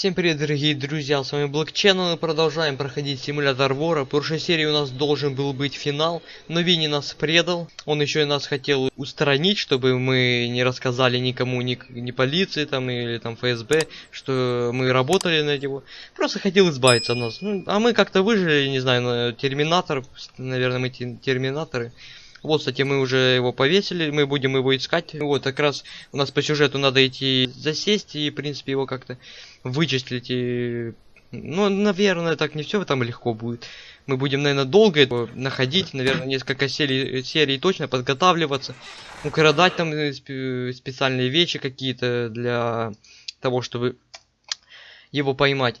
Всем привет, дорогие друзья, с вами Black Channel, мы продолжаем проходить симулятор вора. В прошлой серии у нас должен был быть финал, но Винни нас предал. Он еще и нас хотел устранить, чтобы мы не рассказали никому, ни, ни полиции там или там ФСБ, что мы работали на него. Просто хотел избавиться от нас. Ну, а мы как-то выжили, не знаю, на Терминатор, наверное, мы терминаторы. Вот, кстати, мы уже его повесили, мы будем его искать. Вот, как раз у нас по сюжету надо идти засесть и, в принципе, его как-то вычислить и... Ну, наверное, так не все там легко будет. Мы будем, наверное, долго его находить, наверное, несколько серий, серий точно подготавливаться, украдать там э, специальные вещи какие-то для того, чтобы его поймать.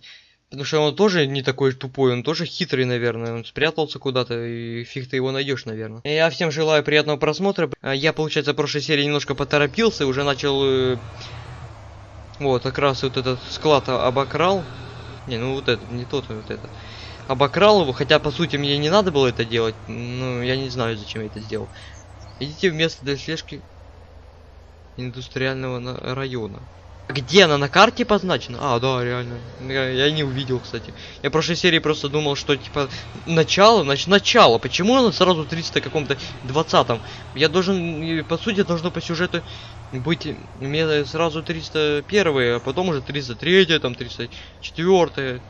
Потому что он тоже не такой тупой, он тоже хитрый, наверное. Он спрятался куда-то, и фиг ты его найдешь, наверное. Я всем желаю приятного просмотра. А я, получается, в прошлой серии немножко поторопился, уже начал... Вот, как раз вот этот склад обокрал. Не, ну вот этот, не тот, а вот этот. Обокрал его, хотя, по сути, мне не надо было это делать. Ну, я не знаю, зачем я это сделал. Идите в место для слежки индустриального района. Где она на карте позначена? А, да, реально. Я, я не увидел, кстати. Я в прошлой серии просто думал, что типа начало, значит начало. Почему она сразу 300 каком-то 20-м? Я должен, по сути, должно по сюжету быть мне сразу 301, а потом уже 303, там 304,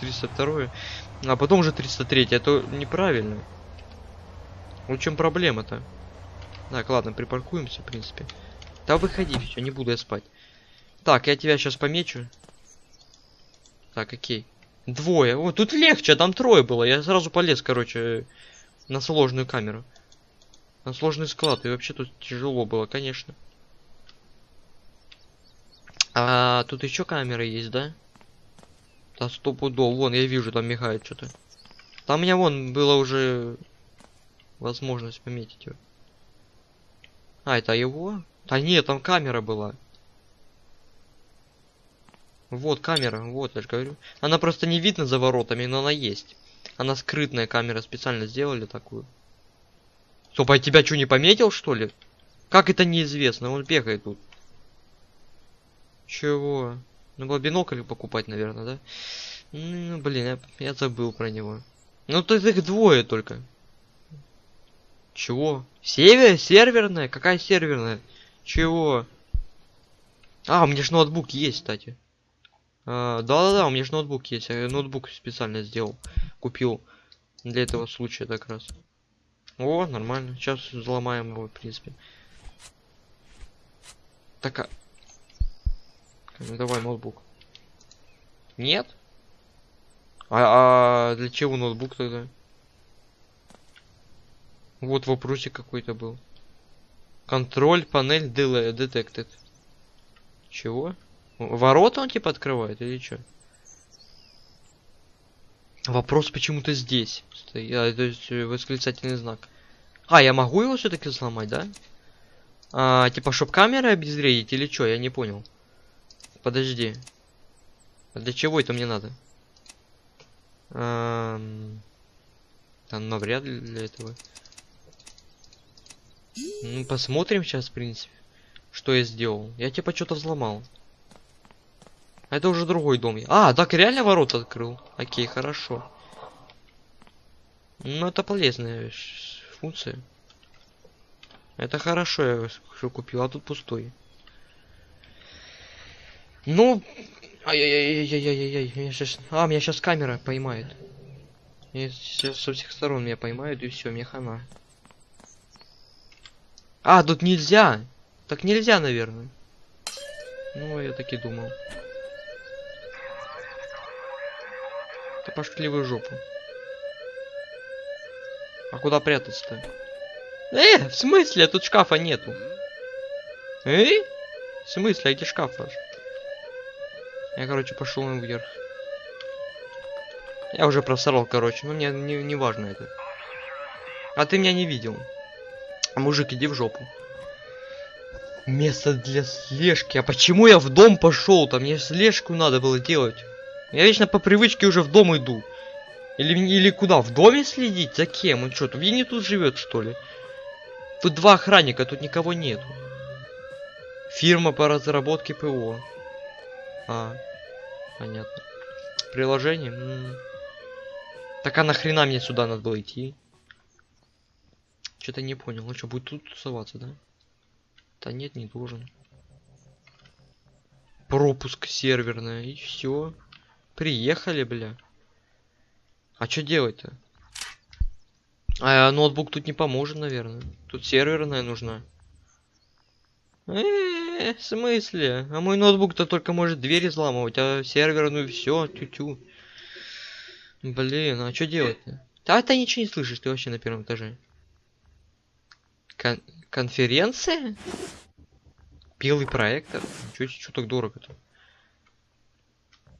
302, а потом уже 303. Это неправильно. В чем проблема-то? Так, ладно, припаркуемся, в принципе. Да выходи, все, не буду я спать. Так, я тебя сейчас помечу. Так, окей. Двое. О, тут легче, там трое было. Я сразу полез, короче, на сложную камеру. На сложный склад. И вообще тут тяжело было, конечно. А тут еще камеры есть, да? Да стопудов. Вон, я вижу, там мигает что-то. Там у меня вон было уже возможность пометить его. А, это его? Да нет, там камера была. Вот камера, вот, я же говорю. Она просто не видно за воротами, но она есть. Она скрытная камера, специально сделали такую. Стоп, а тебя что, не пометил, что ли? Как это неизвестно? Он бегает тут. Чего? Ну, было бинокль покупать, наверное, да? Ну, блин, я, я забыл про него. Ну, тут их двое только. Чего? Север? Серверная? Какая серверная? Чего? А, у меня же ноутбук есть, кстати. А, да-да-да, у меня же ноутбук есть. Я ноутбук специально сделал. Купил для этого случая так раз. О, нормально. Сейчас взломаем его, в принципе. Так, а... Ну, давай ноутбук. Нет? А, а для чего ноутбук тогда? Вот вопросик какой-то был. Контроль панель detected. Чего? Ворота он типа открывает или что? Вопрос почему-то здесь. А, то есть э, восклицательный знак. А, я могу его все-таки сломать, да? А, типа, чтоб камеры обезвредить или что? Я не понял. Подожди. А для чего это мне надо? А, там навряд ли для этого. Ну, посмотрим сейчас, в принципе, что я сделал. Я типа что-то взломал. Это уже другой дом. А, так реально ворот открыл. Окей, хорошо. Ну, это полезная функция. Это хорошо, я что купил, а тут пустой. Ну, ай-яй-яй-яй-яй-яй, сейчас... А, меня сейчас камера поймает. Сейчас со всех сторон меня поймают, и все, мне хана. А, тут нельзя! Так нельзя, наверное. Ну, я так и думал. Да пошли вы жопу. А куда прятаться-то? Э, в смысле? Тут шкафа нету. Э? В смысле? А где шкаф ваш? Я, короче, пошел вверх. Я уже просрал, короче. Но мне не, не важно это. А ты меня не видел. Мужик, иди в жопу. Место для слежки. А почему я в дом пошел? Там мне слежку надо было делать. Я вечно по привычке уже в дом иду. Или, или куда? В доме следить? За кем? Он что, тут не тут живет, что ли? Тут два охранника, тут никого нету. Фирма по разработке ПО. А. Понятно. Приложение? М. Так а нахрена мне сюда надо было идти? Что-то не понял. Он что, будет тут тусоваться, да? Да нет, не должен. Пропуск серверная, и все. Приехали, бля. А что делать-то? А ноутбук тут не поможет, наверное. Тут серверная нужна. Э, в смысле? А мой ноутбук-то только может двери взламывать, а серверную все, тю-тю. Блин, а что делать-то? А ты ничего не слышишь, ты вообще на первом этаже. Кон конференция? Белый проектор? Чё, чё так дорого-то?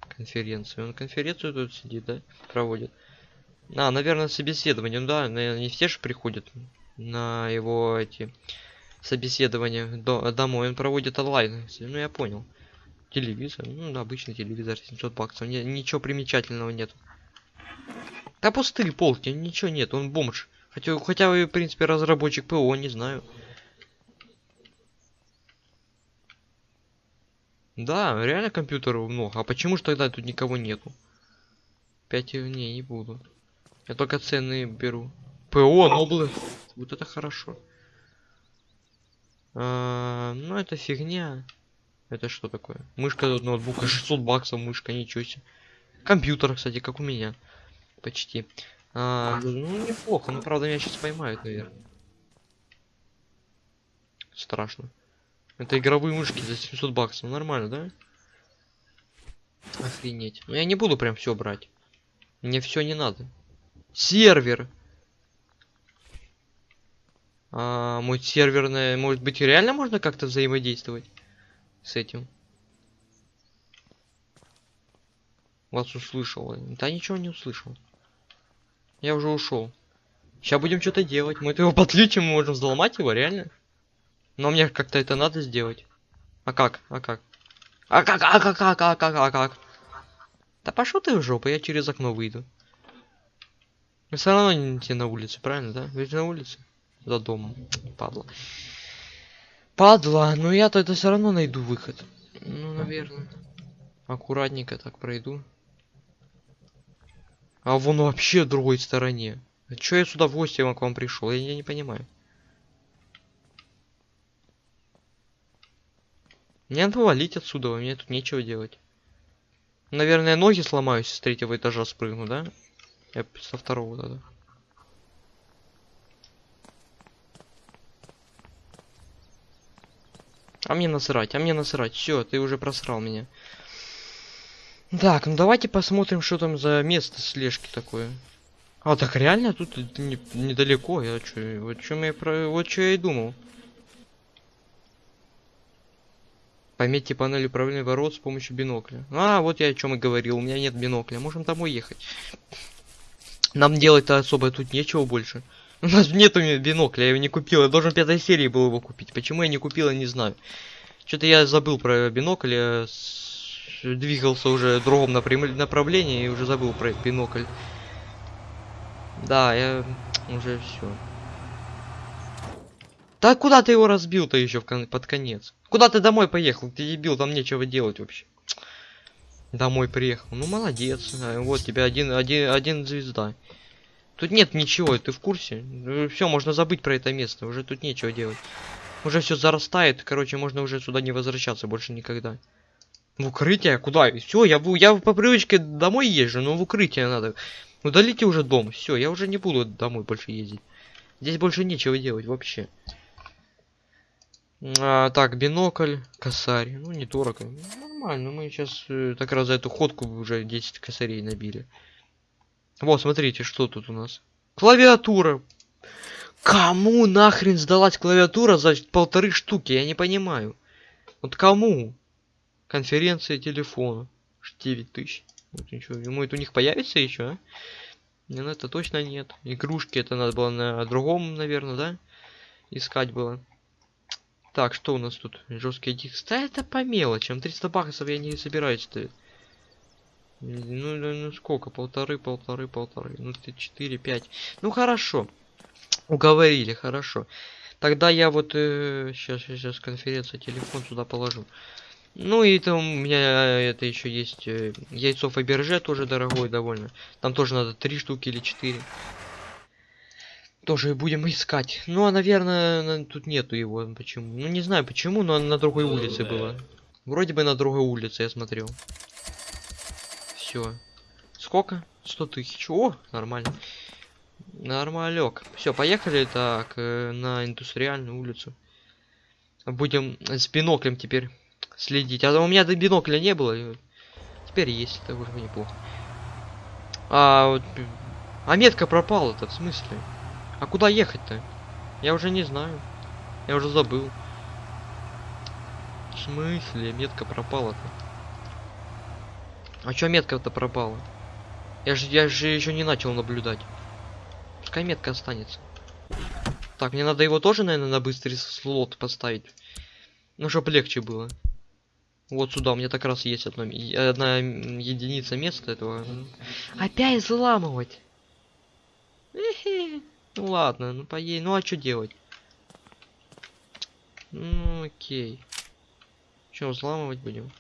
Конференция. Он конференцию тут сидит, да? Проводит. А, наверное, собеседование. Ну да, наверное, не все же приходят на его эти собеседования до, домой. Он проводит онлайн. Ну, я понял. Телевизор. Ну, обычный телевизор, 700 баксов. Не, ничего примечательного нет. Да пустые полки, ничего нет, он бомж. Хотя, хотя вы, в принципе, разработчик ПО, не знаю. Да, реально компьютеров много. А почему же тогда тут никого нету? Пять не, не буду. Я только ценные беру. ПО, Ноблы. Вот это хорошо. А, ну, это фигня. Это что такое? Мышка от ноутбука, 600 баксов мышка, ничего себе. Компьютер, кстати, как у меня. Почти. А, ну, неплохо, но, правда, меня сейчас поймают, наверное. Страшно. Это игровые мышки за 700 баксов. Нормально, да? Охренеть. Но я не буду прям все брать. Мне все не надо. Сервер. А, мой серверный, может быть, реально можно как-то взаимодействовать с этим? Вас услышал. Да ничего не услышал. Я уже ушел. Сейчас будем что-то делать. Мы его подключим, мы можем взломать его, реально. Но мне как-то это надо сделать. А как? А как? А как? А как? А как? А как? А как? Да пошел ты в жопу, я через окно выйду. Вы все равно не на улице, правильно, да? Ведь на улице? За домом. Падла. Падла, но я тогда все равно найду выход. Ну, наверное. Аккуратненько так пройду. А вон вообще в другой стороне. А чё я в гости к вам пришел? Я, я не понимаю. Мне надо валить отсюда, у меня тут нечего делать. Наверное, ноги сломаюсь с третьего этажа спрыгну, да? Я со второго, да, А мне насрать, а мне насрать. Все, ты уже просрал меня. Так, ну давайте посмотрим, что там за место слежки такое. А, так реально тут не, недалеко. Я чё, вот чем я про. Вот что я и думал. Пометьте панель управления ворот с помощью бинокля. А, вот я о чем и говорил. У меня нет бинокля. Можем домой ехать. Нам делать-то особо тут нечего больше. У нас нету бинокля, я его не купил. Я должен пятой серии был его купить. Почему я не купил, я не знаю. Что-то я забыл про бинокль. Я двигался уже в другом направлении и уже забыл про бинокль. Да, я уже все. Да куда ты его разбил-то еще кон под конец? Куда ты домой поехал? Ты дебил, там нечего делать вообще. Домой приехал. Ну молодец. А, вот тебя один, один, один звезда. Тут нет ничего, ты в курсе? Все, можно забыть про это место. Уже тут нечего делать. Уже все зарастает. Короче, можно уже сюда не возвращаться больше никогда. В укрытие? Куда? Все, я, я по привычке домой езжу, но в укрытие надо. Удалите уже дом. Все, я уже не буду домой больше ездить. Здесь больше нечего делать вообще. А, так, бинокль, косарь. Ну, недорого. Нормально, мы сейчас э, так раз за эту ходку уже 10 косарей набили. Вот, смотрите, что тут у нас. Клавиатура. Кому нахрен сдалась клавиатура за полторы штуки? Я не понимаю. Вот кому? Конференция телефона. 9 тысяч. Вот ничего. Ему это у них появится еще, а? Ну это точно нет. Игрушки это надо было на другом, наверное, да? Искать было. Так, что у нас тут? Жесткий диск. Да это по мелочам. 300 баксов я не собираюсь ставить. Ну, ну, ну сколько? Полторы, полторы, полторы. Ну, ты 4, 5. Ну, хорошо. Уговорили, хорошо. Тогда я вот... Э, сейчас, сейчас, конференция, телефон сюда положу. Ну и там у меня это еще есть э, яйцо Фаберже, тоже дорогое довольно. Там тоже надо три штуки или четыре. Тоже будем искать. Ну, а, наверное, на- тут нету его. Почему? Ну, не знаю почему, но на другой улице было. Вроде бы на другой улице я смотрел. Все. Сколько? 100 тысяч. О, нормально. Нормалек. Все, поехали так э, на индустриальную улицу. Будем с биноклем теперь следить. А у меня до бинокля не было. Теперь есть, это уже неплохо. А вот... А метка пропала-то, в смысле? А куда ехать-то? Я уже не знаю. Я уже забыл. В смысле? Метка пропала-то. А чё метка-то пропала? Я же, я же еще не начал наблюдать. Пускай метка останется. Так, мне надо его тоже, наверное, на быстрый слот поставить. Ну, чтобы легче было. Вот сюда, у меня так раз есть одно, м- одна единица места этого. Опять взламывать. Ну ладно, ну поей. Ну а что делать? Ну окей. Что, взламывать будем?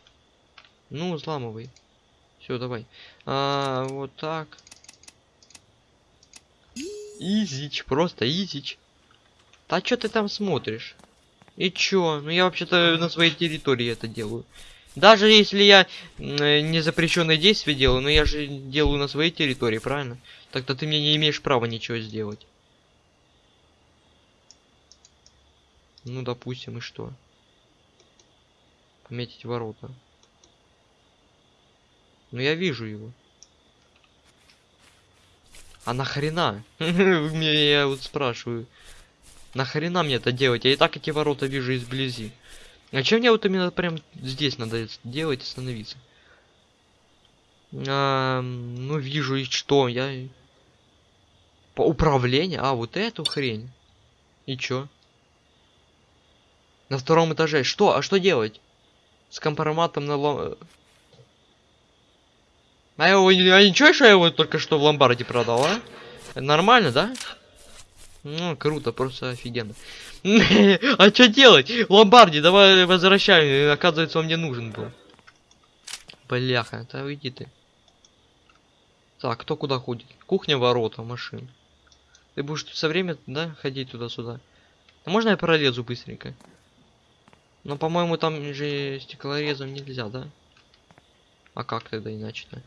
Ну, взламывай. Все, давай. А, вот так. Изич, просто изич. Да что ты там смотришь? И чё? Ну я вообще-то на своей территории это делаю. Даже если я незапрещенное действие делаю, но я же делаю на своей территории, правильно? Тогда ты мне не имеешь права ничего сделать. Ну, допустим, и что? Пометить ворота. Ну, я вижу его. А нахрена? Мне я вот спрашиваю. Нахрена мне это делать? Я и так эти ворота вижу изблизи. А чем мне вот именно прям здесь надо делать и остановиться? А, ну, вижу и что? Я... По управлению? А, вот эту хрень. И чё? На втором этаже. Что? А что делать? С компроматом на лом... А, его, а ничего, что я его только что в ломбарде продал, а? Нормально, да? Ну, круто, просто офигенно. А что делать? Ломбарди, давай возвращай. Оказывается, он мне нужен был. Бляха, да уйди ты. Так, кто куда ходит? Кухня, ворота, машин. Ты будешь все время, да, ходить туда-сюда? А можно я пролезу быстренько? Но, по-моему, там же стеклорезом нельзя, да? А как тогда иначе-то?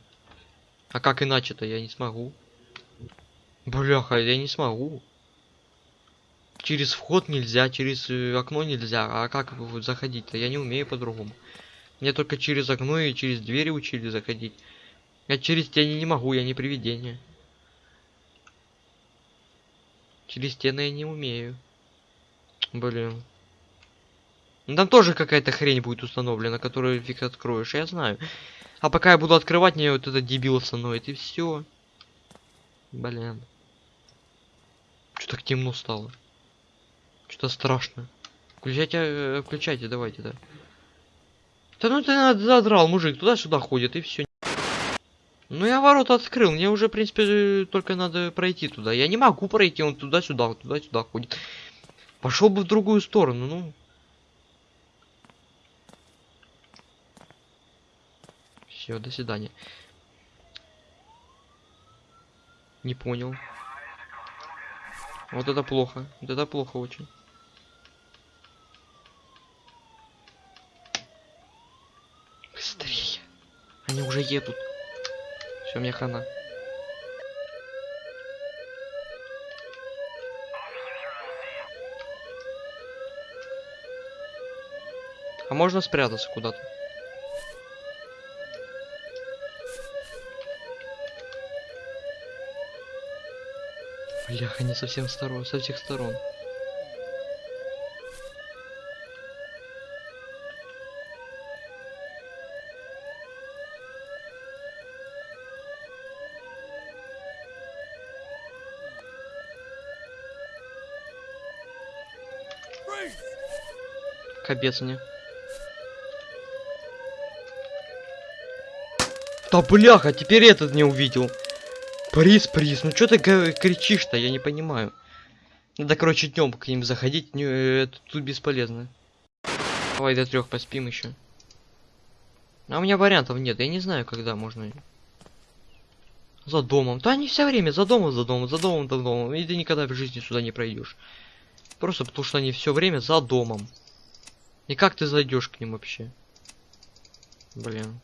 А как иначе-то? Я не смогу. Бляха, я не смогу. Через вход нельзя, через э, окно нельзя. А как заходить-то? Я не умею по-другому. Мне только через окно и через двери учили заходить. Я через стены не могу, я не привидение. Через стены я не умею. Блин. Ну, Там тоже какая-то хрень будет установлена, которую фиг откроешь, я знаю. А пока я буду открывать, мне вот этот дебил остановит, и все. Блин. Что так темно стало? Что-то страшно. Включайте, э, включайте, давайте, да. Да ну ты задрал, мужик, туда-сюда ходит, и все. Ну я ворота открыл, мне уже, в принципе, э, только надо пройти туда. Я не могу пройти, он туда-сюда, туда-сюда ходит. Пошел бы в другую сторону, ну. Все, до свидания. Не понял. Вот это плохо. Вот это плохо очень. Быстрее. Они уже едут. Все, мне хана. А можно спрятаться куда-то? Блях, они со всех сторон, со всех сторон. Капец мне. Да бляха, теперь этот не увидел. Приз, приз, ну что ты кричишь-то, я не понимаю. Надо, короче, днем к ним заходить, э, это тут бесполезно. Давай до трех поспим еще. А у меня вариантов нет, я не знаю, когда можно. За домом. Да они все время за домом, за домом, за домом, за домом. И ты никогда в жизни сюда не пройдешь. Просто потому что они все время за домом. И как ты зайдешь к ним вообще? Блин.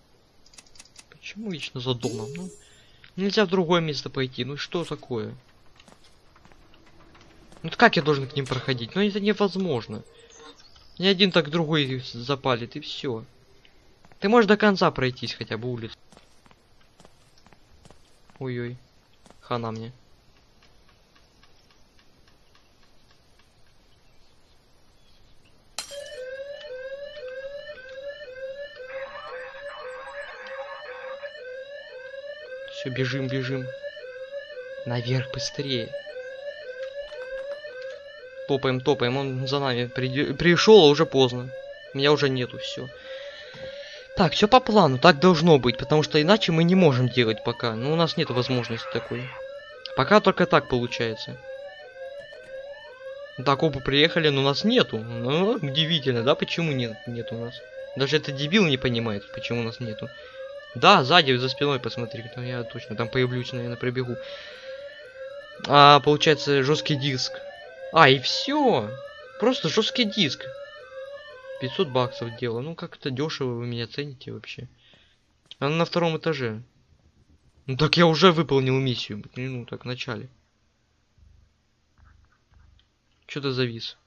Почему вечно за домом? Ну, нельзя в другое место пойти. Ну что такое? Ну как я должен к ним проходить? Ну это невозможно. Ни один так другой запалит, и все. Ты можешь до конца пройтись хотя бы улицу. Ой-ой. Хана мне. Все, бежим, бежим. Наверх быстрее. Топаем, топаем. Он за нами приди... пришел, а уже поздно. Меня уже нету, все. Так, все по плану, так должно быть, потому что иначе мы не можем делать пока. Ну, у нас нет возможности такой. Пока только так получается. Так, оба приехали, но нас нету. Ну, удивительно, да? Почему нет, нет у нас? Даже это дебил не понимает, почему нас нету. Да, сзади, за спиной посмотри. Ну, я точно там появлюсь, наверное, пробегу. А, получается, жесткий диск. А, и все. Просто жесткий диск. 500 баксов дело. Ну, как-то дешево вы меня цените вообще. Она на втором этаже. Ну, так я уже выполнил миссию. Ну, так, в начале. Что-то завис.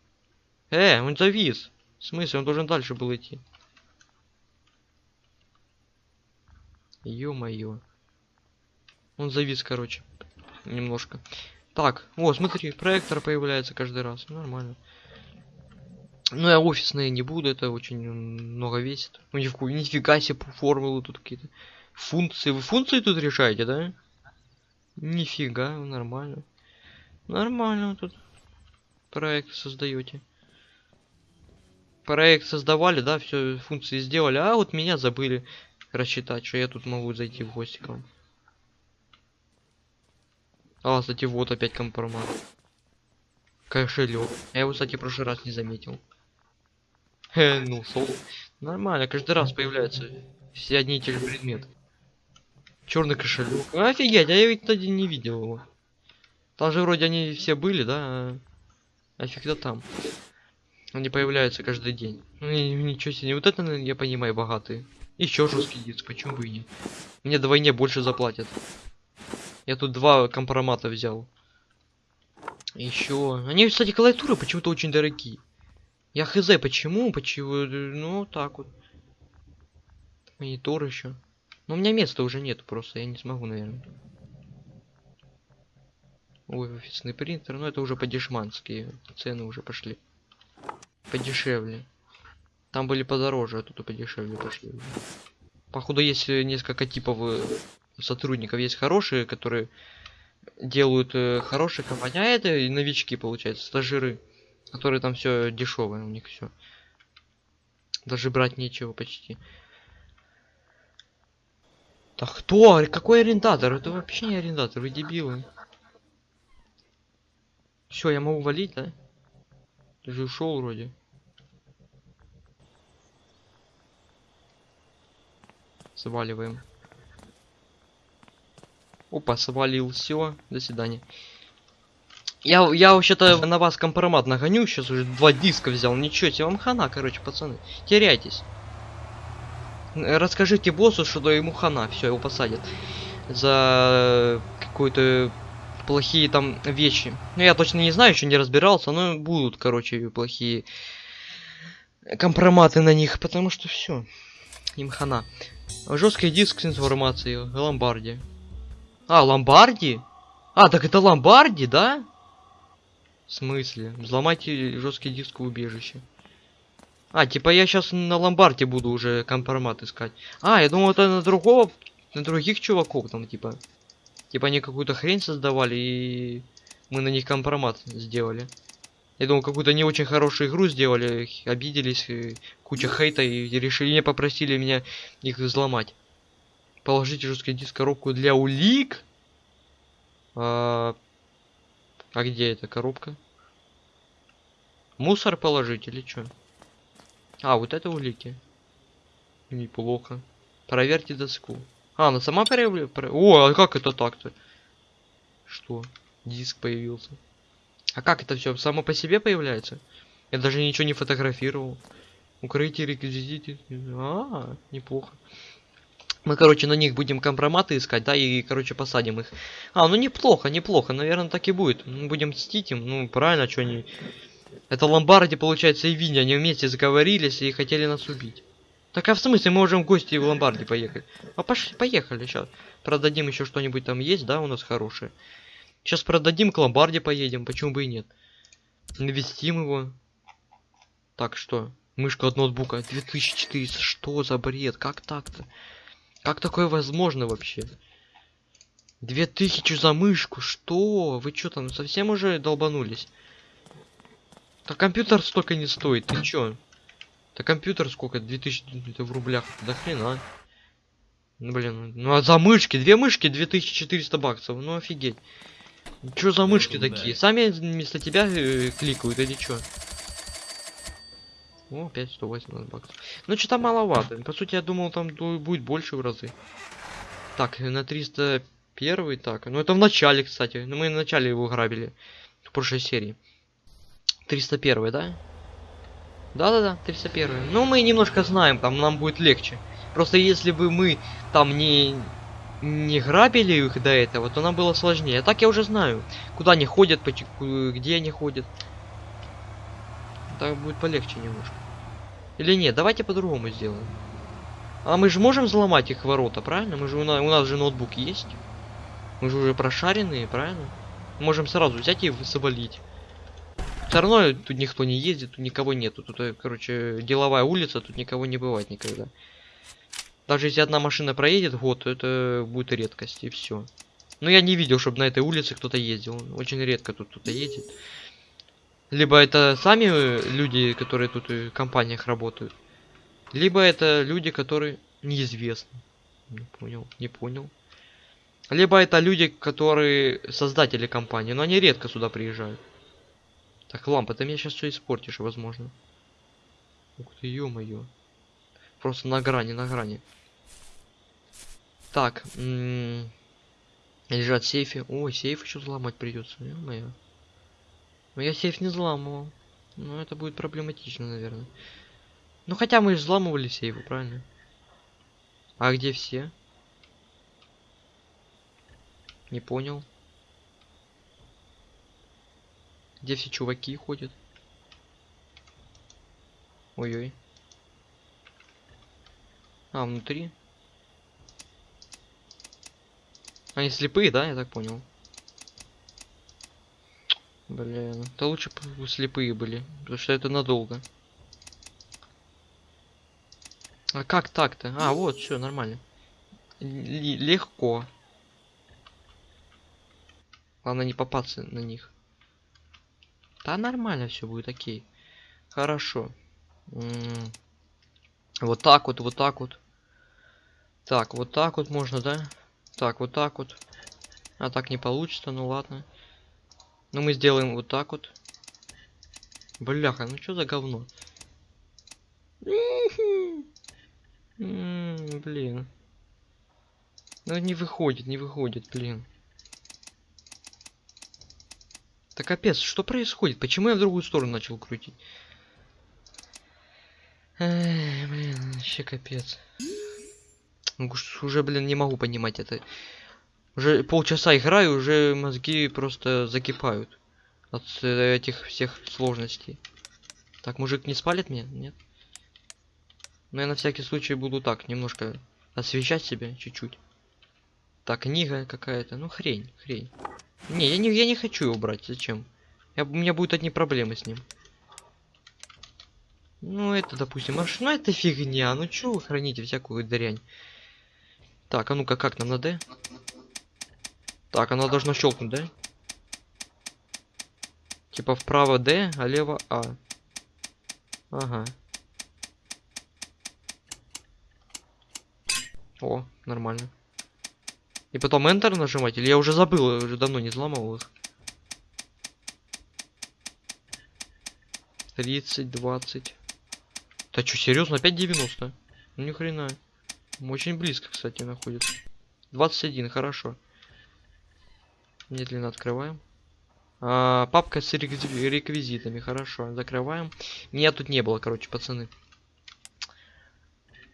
Э, он завис. В смысле, он должен дальше был идти. Ё-моё. Он завис, короче. Немножко. Так, о, смотри, проектор появляется каждый раз. Нормально. Ну, я офисные не буду, это очень много весит. Ну, ни нифига себе формулы тут какие-то. Функции. Вы функции тут решаете, да? Нифига, нормально. Нормально тут проект создаете. Проект создавали, да, все функции сделали, а вот меня забыли рассчитать, что я тут могу зайти в гости к вам. А, кстати, вот опять компромат. Кошелек. Я его, кстати, в прошлый раз не заметил. Э, ну, сол. Нормально, каждый раз появляются все одни и те же предметы. Черный кошелек. Офигеть, а я ведь тогда не видел его. Там же вроде они все были, да? А, там. Они появляются каждый день. Ну, ничего себе, вот это, я понимаю, богатые. Еще жесткий диск, почему бы и нет? Мне двойне больше заплатят. Я тут два компромата взял. Еще. Они, кстати, клавиатуры почему-то очень дорогие. Я хз, почему? Почему? Ну, так вот. Монитор еще. Но у меня места уже нет, просто я не смогу, наверное. Ой, офисный принтер, ну это уже по-дешмански. Цены уже пошли. Подешевле. Там были подороже, а тут подешевле пошли. Походу есть несколько типов э, сотрудников. Есть хорошие, которые делают э, хорошие компании, а это и новички, получается, стажиры которые там все дешевое у них все. Даже брать нечего почти. Да кто? Какой арендатор? Это вообще не арендатор, вы дебилы. Все, я могу валить, да? Ты же ушел вроде. Сваливаем. Опа, свалил. Все, до свидания. Я, я вообще-то на вас компромат нагоню, сейчас уже два диска взял, ничего тебе, вам хана, короче, пацаны, теряйтесь. Расскажите боссу, что ему хана, все, его посадят. За какую-то плохие там вещи. Ну, я точно не знаю, еще не разбирался, но будут, короче, плохие компроматы на них, потому что все. Им хана. Жесткий диск с информацией. Ломбарди. А, Ломбарди? А, так это Ломбарди, да? В смысле? Взломайте жесткий диск в убежище. А, типа я сейчас на ломбарде буду уже компромат искать. А, я думал это на другого, на других чуваков там, типа. Типа они какую-то хрень создавали и мы на них компромат сделали. Я думал, какую-то не очень хорошую игру сделали, обиделись, куча хейта и решили, не попросили меня их взломать. Положите жесткий диск коробку для улик. А, а где эта коробка? Мусор положить или что? А, вот это улики. Неплохо. Проверьте доску. А, она сама проявляет? О, а как это так-то? Что? Диск появился. А как это все? Само по себе появляется? Я даже ничего не фотографировал. Укрытие реквизиты. А, неплохо. Мы, короче, на них будем компроматы искать, да, и, короче, посадим их. А, ну неплохо, неплохо, наверное, так и будет. Мы будем мстить им, ну, правильно, что они... Это Ломбарди, получается, и Винни, они вместе заговорились и хотели нас убить. Так а в смысле, мы можем в гости в Ломбарди поехать? А пошли, поехали, сейчас. Продадим еще что-нибудь там есть, да, у нас хорошее. Сейчас продадим, к Ломбарде поедем, почему бы и нет. Навестим его. Так, что? Мышка от ноутбука, 2400, что за бред, как так-то? Как такое возможно вообще? 2000 за мышку, что? Вы что там, совсем уже долбанулись? Так компьютер столько не стоит, ты чё? Так компьютер сколько? 2000 это в рублях, до хрена. Ну, блин, ну а за мышки, две мышки 2400 баксов, ну офигеть. Чё за мышки такие? Сами вместо тебя э, кликают или чё? О, опять 180 баксов. Ну, что-то маловато. По сути, я думал, там будет больше в разы. Так, на 301 так. Ну, это в начале, кстати. Ну, мы в начале его грабили. В прошлой серии. 301, да? Да-да-да, 301. Ну, мы немножко знаем, там нам будет легче. Просто если бы мы там не не грабили их до этого, то нам было сложнее. А так я уже знаю, куда они ходят, где они ходят. Так будет полегче немножко. Или нет, давайте по-другому сделаем. А мы же можем взломать их ворота, правильно? Мы же у нас, у нас же ноутбук есть. Мы же уже прошаренные, правильно? Можем сразу взять и свалить. Все равно тут никто не ездит, тут никого нету. Тут, э, короче, деловая улица, тут никого не бывает никогда. Даже если одна машина проедет год, это будет редкость, и все. Но я не видел, чтобы на этой улице кто-то ездил. Очень редко тут кто-то едет. Либо это сами э, люди, которые тут в компаниях работают. Либо это люди, которые неизвестны. Не понял, не понял. Либо это люди, которые создатели компании, но они редко сюда приезжают. Так, лампа, ты меня сейчас все испортишь, возможно. Ух ты, ё-моё. Просто на грани, на грани. Так, лежат сейфы. О, сейф еще взломать придется, ё-моё. Но я сейф не взламывал. Ну, это будет проблематично, наверное. Ну, хотя мы взламывали сейфы, правильно? А где все? Не понял. Где все чуваки ходят? Ой-ой. А, внутри? Они слепые, да, я так понял? Блин, то лучше бы слепые были, потому что это надолго. А как так-то? А, вот, все нормально. Л легко. Главное не попасться на них. Да нормально все будет, окей. Хорошо. М -м вот так вот, вот так вот. Так, вот так вот можно, да? Так, вот так вот. А так не получится, ну ладно. Ну мы сделаем вот так вот. Бляха, ну что за говно? Блин. Ну не выходит, не выходит, блин. Так капец, что происходит? Почему я в другую сторону начал крутить? Эй, блин, вообще капец. Ну, уже, блин, не могу понимать это. Уже полчаса играю, уже мозги просто закипают. От э, этих всех сложностей. Так, мужик не спалит меня? Нет? Но я на всякий случай буду так, немножко освещать себя чуть-чуть. Так, книга какая-то. Ну, хрень, хрень. Не, я не, я не хочу его брать. Зачем? Я, у меня будут одни проблемы с ним. Ну, это, допустим, аж, ну это фигня. Ну, чё вы храните всякую дрянь? Так, а ну-ка, как нам на D? Так, она должна щелкнуть, да? Типа вправо D, а лево А. Ага. О, нормально. И потом Enter нажимать? Или я уже забыл, я уже давно не взламывал их. 30, 20. Да что, серьезно? Опять 90? Ну ни хрена. Очень близко, кстати, находится. 21, хорошо. Медленно открываем. А, папка с реквизитами, хорошо, закрываем. Меня тут не было, короче, пацаны.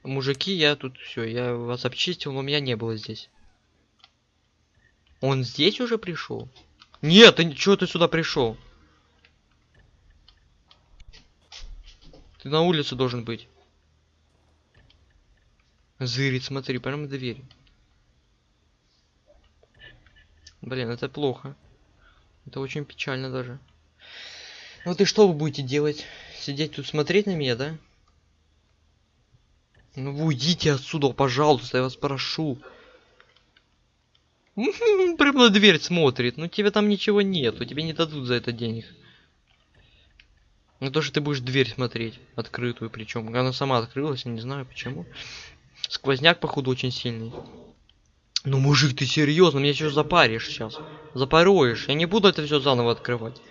Мужики, я тут все, я вас обчистил, но меня не было здесь. Он здесь уже пришел? Нет, ты чего ты сюда пришел? Ты на улице должен быть. Зырит, смотри, прямо дверь. Блин, это плохо. Это очень печально даже. Ну ты что вы будете делать? Сидеть тут смотреть на меня, да? Ну вы уйдите отсюда, пожалуйста, я вас прошу. Прям на дверь смотрит. Ну тебе там ничего нету, тебе не дадут за это денег. Ну то, что ты будешь дверь смотреть, открытую причем. Она сама открылась, я не знаю почему. Сквозняк, походу, очень сильный. Ну, мужик, ты серьезно? Меня что запаришь сейчас? Запаруешь. Я не буду это все заново открывать.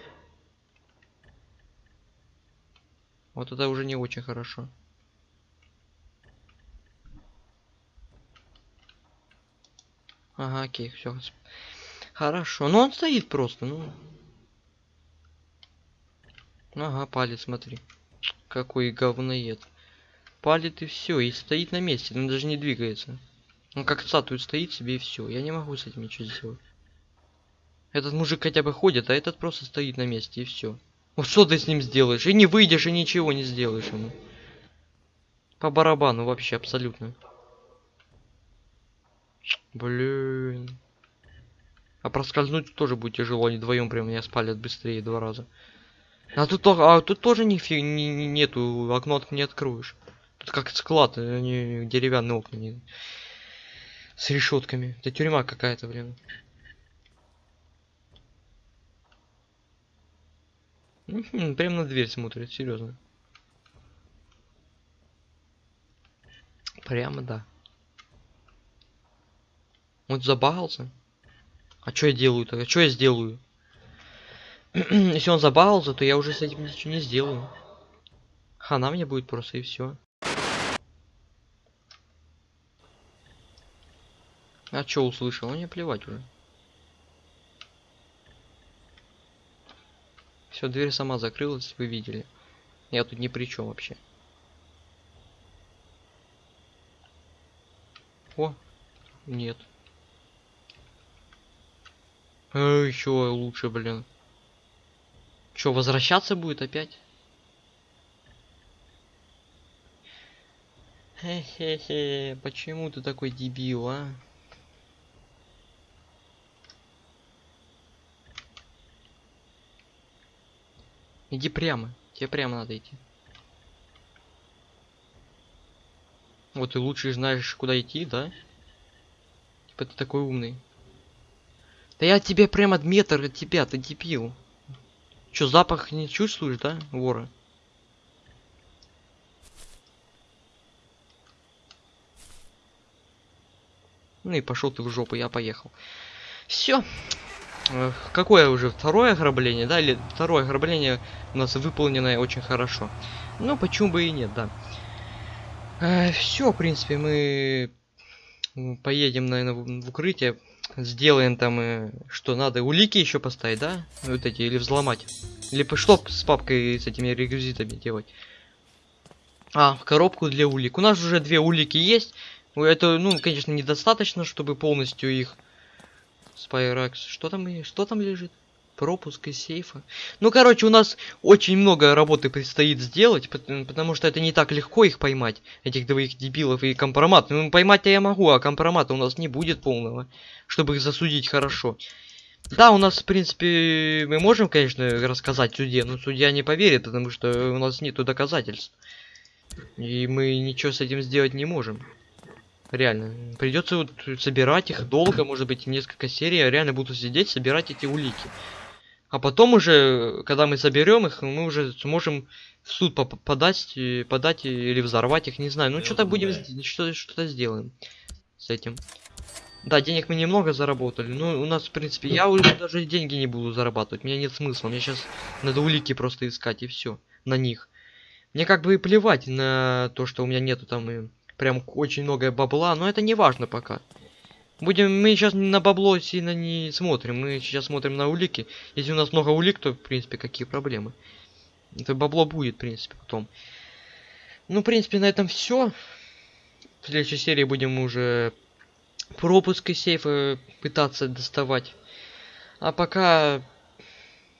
Вот это уже не очень хорошо. Ага, окей, все. Хорошо. Ну он стоит просто, ну. Ага, палец, смотри. Какой говноед. Палит и все, и стоит на месте, он даже не двигается. Он как статуя стоит себе и все. Я не могу с этим ничего сделать. Этот мужик хотя бы ходит, а этот просто стоит на месте и все. Ну что ты с ним сделаешь? И не выйдешь, и ничего не сделаешь ему. По барабану вообще абсолютно. Блин. А проскользнуть тоже будет тяжело, они вдвоем прям меня спалят быстрее два раза. А тут, а тут тоже нифига не, не, нету, окно не откроешь. Тут как склад, они деревянные окна. Не... С решетками. Это тюрьма какая-то, блин. Прям на дверь смотрит, серьезно. Прямо да. Вот забагался. А что я делаю-то? А что я сделаю? Если он забагался, то я уже с этим ничего не сделаю. Хана мне будет просто и все. А что услышал? Мне плевать уже. Все, дверь сама закрылась, вы видели. Я тут ни при чем вообще. О, нет. Э, еще лучше, блин. Че, возвращаться будет опять? Хе-хе-хе, почему ты такой дебил, а? Иди прямо. Тебе прямо надо идти. Вот ты лучше знаешь, куда идти, да? Типа ты такой умный. Да я тебе прямо метр от тебя, ты дебил. Чё, запах не чувствуешь, да, вора? Ну и пошел ты в жопу, я поехал. Все какое уже второе ограбление, да, или второе ограбление у нас выполненное очень хорошо. Ну, почему бы и нет, да. Э, все, в принципе, мы поедем, наверное, в, укрытие, сделаем там, э, что надо, улики еще поставить, да, вот эти, или взломать. Или что с папкой с этими реквизитами делать. А, коробку для улик. У нас уже две улики есть. Это, ну, конечно, недостаточно, чтобы полностью их Spyrex. Что там, что там лежит? Пропуск из сейфа. Ну, короче, у нас очень много работы предстоит сделать, потому что это не так легко их поймать, этих двоих дебилов и компромат. Ну, поймать-то я могу, а компромата у нас не будет полного, чтобы их засудить хорошо. Да, у нас, в принципе, мы можем, конечно, рассказать суде, но судья не поверит, потому что у нас нету доказательств. И мы ничего с этим сделать не можем. Реально. Придется вот собирать их долго, может быть, несколько серий. Я реально буду сидеть, собирать эти улики. А потом уже, когда мы соберем их, мы уже сможем в суд подать, подать или взорвать их, не знаю. Ну, что-то будем, что-то что сделаем с этим. Да, денег мы немного заработали. Ну, у нас, в принципе, я уже даже деньги не буду зарабатывать. Мне нет смысла. Мне сейчас надо улики просто искать и все. На них. Мне как бы и плевать на то, что у меня нету там и прям очень много бабла, но это не важно пока. Будем, мы сейчас на бабло сильно не смотрим, мы сейчас смотрим на улики. Если у нас много улик, то, в принципе, какие проблемы. Это бабло будет, в принципе, потом. Ну, в принципе, на этом все. В следующей серии будем уже пропуск из сейфа пытаться доставать. А пока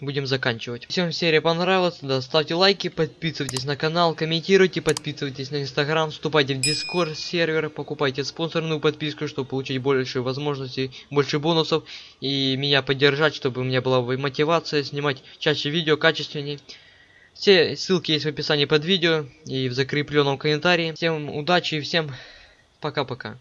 будем заканчивать. Всем серия понравилась, да, ставьте лайки, подписывайтесь на канал, комментируйте, подписывайтесь на инстаграм, вступайте в дискорд сервер, покупайте спонсорную подписку, чтобы получить больше возможностей, больше бонусов и меня поддержать, чтобы у меня была мотивация снимать чаще видео, качественнее. Все ссылки есть в описании под видео и в закрепленном комментарии. Всем удачи и всем пока-пока.